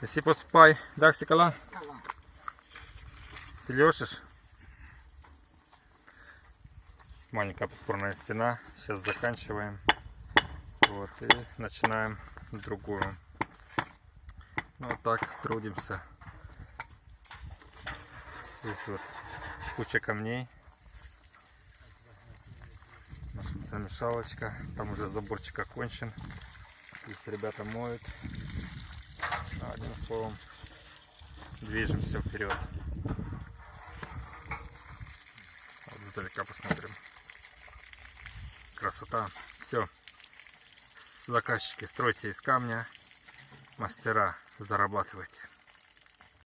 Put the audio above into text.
Если поспай, так, Сикала? Ты лешишь? Маленькая подпорная стена. Сейчас заканчиваем. Вот, и начинаем другую. Ну, вот так трудимся. Здесь вот куча камней. Наша намешалочка. Там уже заборчик окончен. Здесь ребята моют. Словом, движемся вперед. Вот издалека посмотрим. Красота. Все. Заказчики, стройте из камня. Мастера, зарабатывайте.